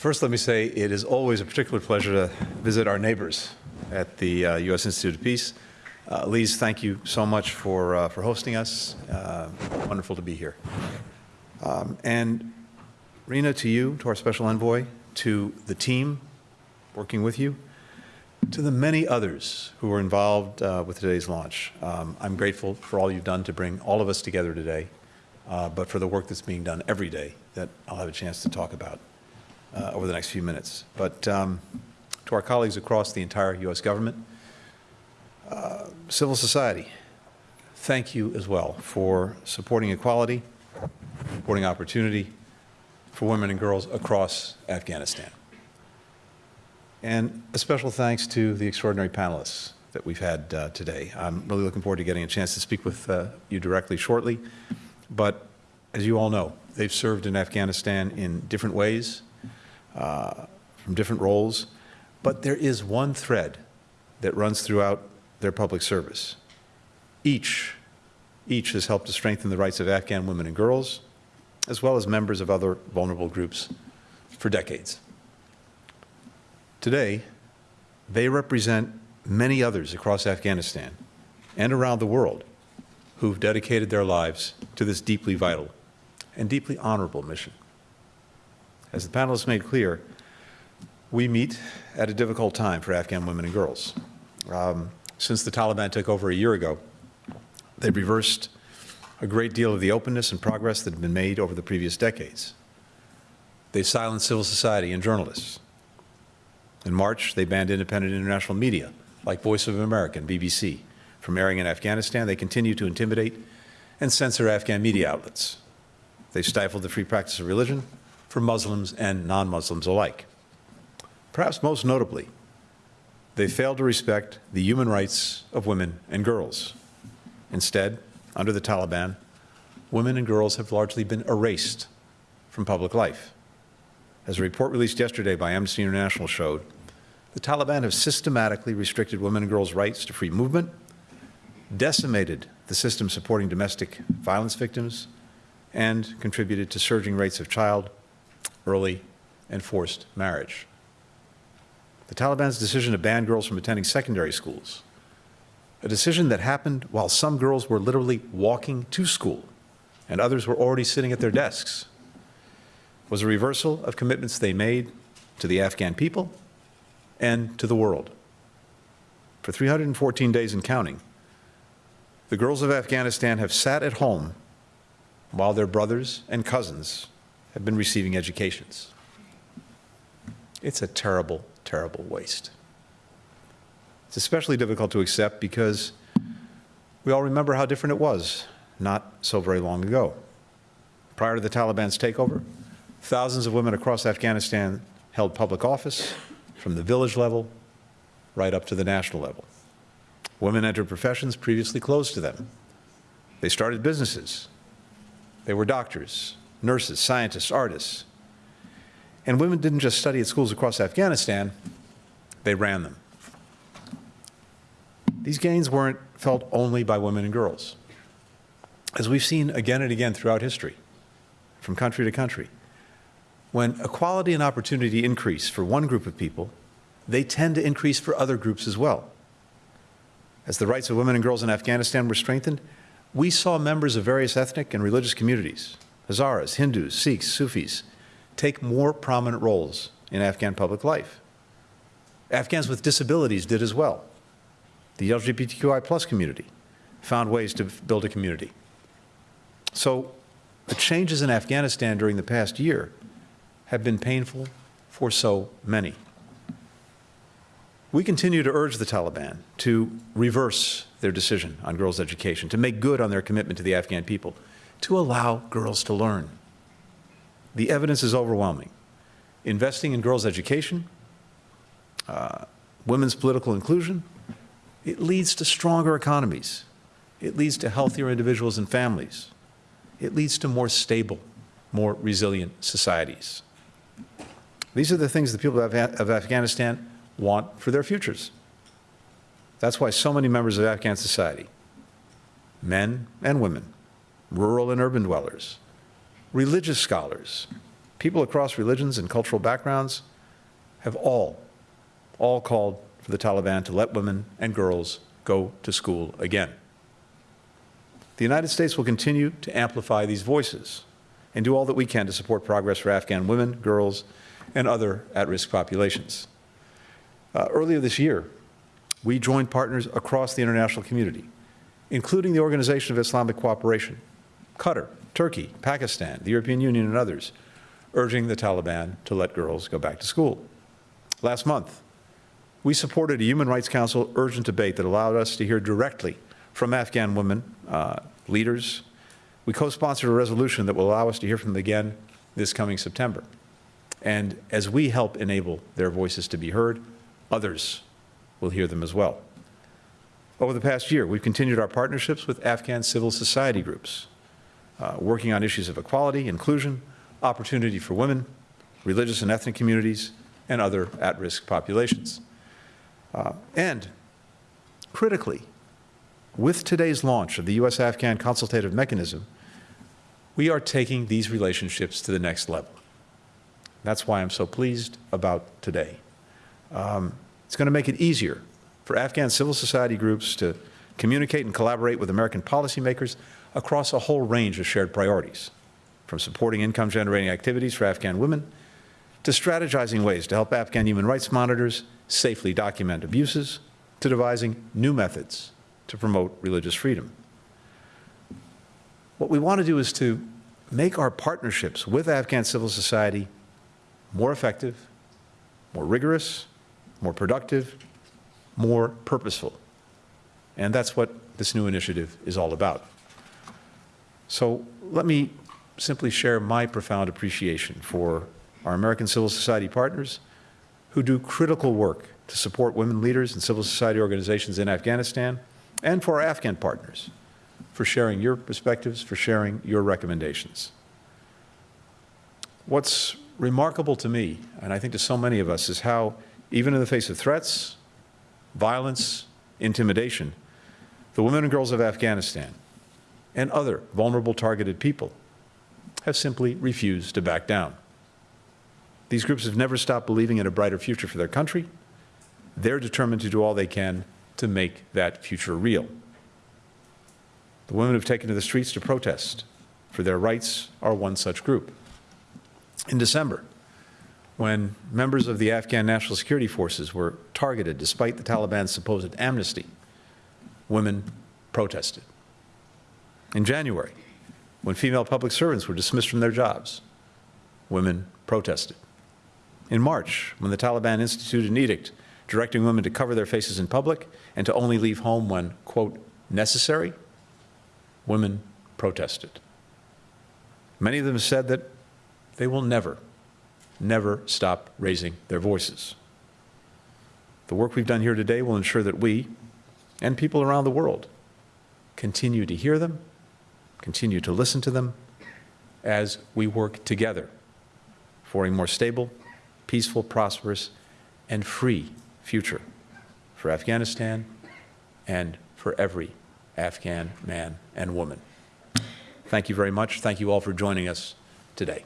First, let me say it is always a particular pleasure to visit our neighbors at the uh, U.S. Institute of Peace. Uh, Lise, thank you so much for, uh, for hosting us. Uh, wonderful to be here. Um, and Rina, to you, to our special envoy, to the team working with you, to the many others who were involved uh, with today's launch. Um, I'm grateful for all you've done to bring all of us together today, uh, but for the work that's being done every day that I'll have a chance to talk about uh, over the next few minutes. But um, to our colleagues across the entire U.S. government, uh, civil society, thank you as well for supporting equality, supporting opportunity for women and girls across Afghanistan. And a special thanks to the extraordinary panelists that we've had uh, today. I'm really looking forward to getting a chance to speak with uh, you directly shortly. But as you all know, they've served in Afghanistan in different ways, uh, from different roles. But there is one thread that runs throughout their public service. Each, each has helped to strengthen the rights of Afghan women and girls, as well as members of other vulnerable groups for decades. Today, they represent many others across Afghanistan and around the world who've dedicated their lives to this deeply vital and deeply honorable mission. As the panelists made clear, we meet at a difficult time for Afghan women and girls. Um, since the Taliban took over a year ago, they've reversed a great deal of the openness and progress that had been made over the previous decades. They silenced civil society and journalists. In March, they banned independent international media, like Voice of America and BBC, from airing in Afghanistan. They continue to intimidate and censor Afghan media outlets. They stifled the free practice of religion for Muslims and non-Muslims alike. Perhaps most notably, they failed to respect the human rights of women and girls. Instead, under the Taliban, women and girls have largely been erased from public life. As a report released yesterday by Amnesty International showed, the Taliban have systematically restricted women and girls' rights to free movement, decimated the system supporting domestic violence victims, and contributed to surging rates of child, early, and forced marriage. The Taliban's decision to ban girls from attending secondary schools, a decision that happened while some girls were literally walking to school and others were already sitting at their desks, was a reversal of commitments they made to the Afghan people and to the world. For 314 days and counting, the girls of Afghanistan have sat at home while their brothers and cousins have been receiving educations. It's a terrible, terrible waste. It's especially difficult to accept because we all remember how different it was not so very long ago. Prior to the Taliban's takeover, thousands of women across Afghanistan held public office from the village level right up to the national level. Women entered professions previously closed to them. They started businesses. They were doctors, nurses, scientists, artists. And women didn't just study at schools across Afghanistan, they ran them. These gains weren't felt only by women and girls. As we've seen again and again throughout history, from country to country, when equality and opportunity increase for one group of people, they tend to increase for other groups as well. As the rights of women and girls in Afghanistan were strengthened, we saw members of various ethnic and religious communities, Hazaras, Hindus, Sikhs, Sufis, take more prominent roles in Afghan public life. Afghans with disabilities did as well. The LGBTQI plus community found ways to build a community. So the changes in Afghanistan during the past year have been painful for so many. We continue to urge the Taliban to reverse their decision on girls' education, to make good on their commitment to the Afghan people, to allow girls to learn. The evidence is overwhelming. Investing in girls' education, uh, women's political inclusion, it leads to stronger economies. It leads to healthier individuals and families. It leads to more stable, more resilient societies. These are the things the people of, of Afghanistan want for their futures. That's why so many members of Afghan society, men and women, rural and urban dwellers, religious scholars, people across religions and cultural backgrounds have all, all called for the Taliban to let women and girls go to school again. The United States will continue to amplify these voices and do all that we can to support progress for Afghan women, girls, and other at-risk populations. Uh, earlier this year, we joined partners across the international community, including the Organization of Islamic Cooperation, Qatar, Turkey, Pakistan, the European Union, and others, urging the Taliban to let girls go back to school. Last month, we supported a Human Rights Council urgent debate that allowed us to hear directly from Afghan women, uh, leaders. We co-sponsored a resolution that will allow us to hear from them again this coming September. And as we help enable their voices to be heard, others will hear them as well. Over the past year, we've continued our partnerships with Afghan civil society groups, uh, working on issues of equality, inclusion, opportunity for women, religious and ethnic communities, and other at-risk populations. Uh, and critically, with today's launch of the U.S.-Afghan consultative mechanism, we are taking these relationships to the next level. That's why I'm so pleased about today. Um, it's going to make it easier for Afghan civil society groups to communicate and collaborate with American policymakers across a whole range of shared priorities, from supporting income-generating activities for Afghan women to strategizing ways to help Afghan human rights monitors safely document abuses, to devising new methods to promote religious freedom. What we want to do is to make our partnerships with Afghan civil society more effective, more rigorous, more productive, more purposeful. And that's what this new initiative is all about. So let me simply share my profound appreciation for our American civil society partners who do critical work to support women leaders and civil society organizations in Afghanistan, and for our Afghan partners for sharing your perspectives, for sharing your recommendations. What's remarkable to me, and I think to so many of us, is how, even in the face of threats, violence, intimidation, the women and girls of Afghanistan and other vulnerable targeted people have simply refused to back down. These groups have never stopped believing in a brighter future for their country. They're determined to do all they can to make that future real. The women who've taken to the streets to protest for their rights are one such group. In December, when members of the Afghan National Security Forces were targeted despite the Taliban's supposed amnesty, women protested. In January, when female public servants were dismissed from their jobs, women protested. In March, when the Taliban instituted an edict directing women to cover their faces in public and to only leave home when, quote, necessary, women protested. Many of them said that they will never, never stop raising their voices. The work we've done here today will ensure that we and people around the world continue to hear them, continue to listen to them as we work together for a more stable, peaceful, prosperous, and free future for Afghanistan and for every Afghan man and woman. Thank you very much. Thank you all for joining us today.